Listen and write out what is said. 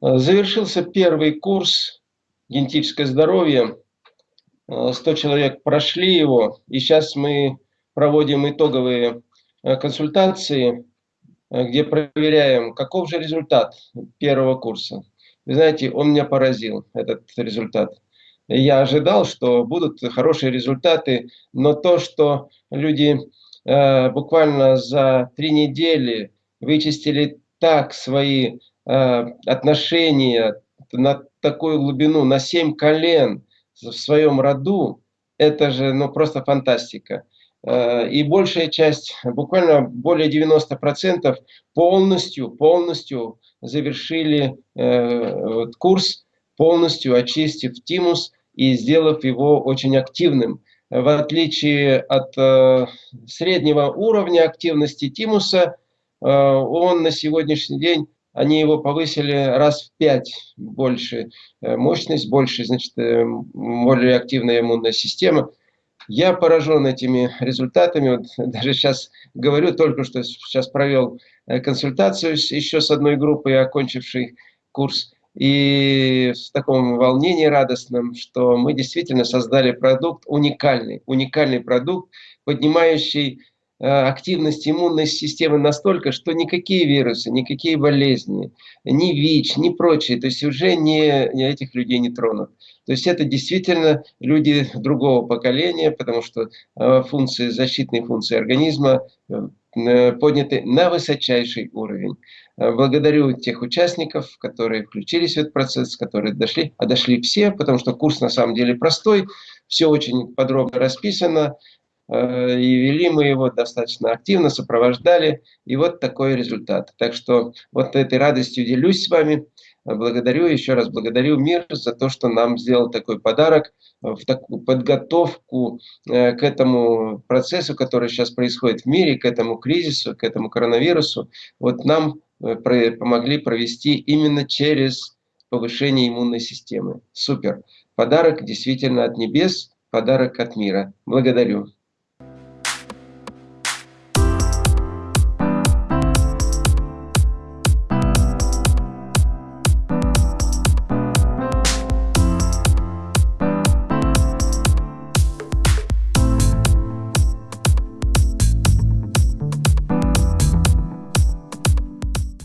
Завершился первый курс «Генетическое здоровье». 100 человек прошли его, и сейчас мы проводим итоговые консультации, где проверяем, каков же результат первого курса. Вы знаете, он меня поразил, этот результат. Я ожидал, что будут хорошие результаты, но то, что люди э, буквально за три недели вычистили так свои э, отношения на такую глубину, на семь колен в своем роду, это же ну, просто фантастика. Э, и большая часть, буквально более 90% полностью, полностью завершили э, курс, полностью очистив тимус и сделав его очень активным. В отличие от э, среднего уровня активности тимуса, он на сегодняшний день, они его повысили раз в пять больше мощность, больше, значит, более активная иммунная система – я поражен этими результатами. Вот даже сейчас говорю, только что сейчас провел э, консультацию еще с одной группой, окончившей курс. И в таком волнении радостном, что мы действительно создали продукт уникальный, уникальный продукт, поднимающий э, активность иммунной системы настолько, что никакие вирусы, никакие болезни, ни ВИЧ, ни прочие, то есть уже не, этих людей не тронут. То есть это действительно люди другого поколения, потому что э, функции, защитные функции организма э, подняты на высочайший уровень. Э, благодарю тех участников, которые включились в этот процесс, которые дошли, а дошли все, потому что курс на самом деле простой, все очень подробно расписано, и вели мы его достаточно активно, сопровождали, и вот такой результат. Так что вот этой радостью делюсь с вами. Благодарю, еще раз благодарю мир за то, что нам сделал такой подарок в такую подготовку э, к этому процессу, который сейчас происходит в мире, к этому кризису, к этому коронавирусу. Вот нам э, помогли провести именно через повышение иммунной системы. Супер. Подарок действительно от небес, подарок от мира. Благодарю.